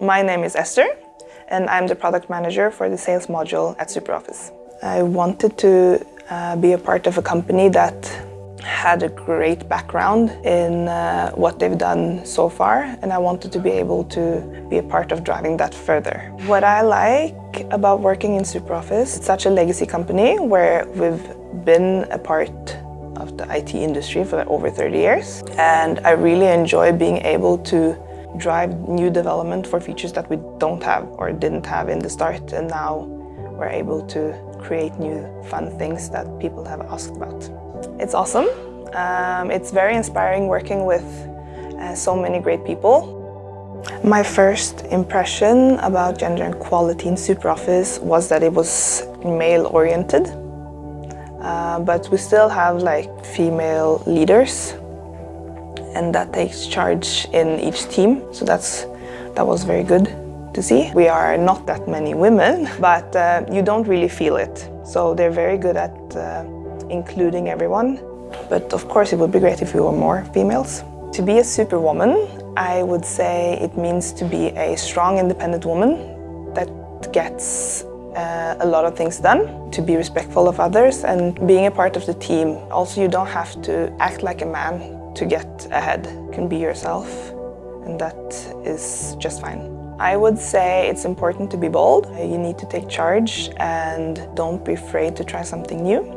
My name is Esther and I'm the product manager for the sales module at SuperOffice. I wanted to uh, be a part of a company that had a great background in uh, what they've done so far and I wanted to be able to be a part of driving that further. What I like about working in SuperOffice, it's such a legacy company where we've been a part of the IT industry for over 30 years and I really enjoy being able to drive new development for features that we don't have or didn't have in the start and now we're able to create new fun things that people have asked about. It's awesome. Um, it's very inspiring working with uh, so many great people. My first impression about gender equality in SuperOffice was that it was male-oriented. Uh, but we still have like female leaders and that takes charge in each team. So that's that was very good to see. We are not that many women, but uh, you don't really feel it. So they're very good at uh, including everyone. But of course it would be great if we were more females. To be a superwoman, I would say it means to be a strong, independent woman that gets uh, a lot of things done, to be respectful of others and being a part of the team. Also, you don't have to act like a man to get ahead. You can be yourself and that is just fine. I would say it's important to be bold. You need to take charge and don't be afraid to try something new.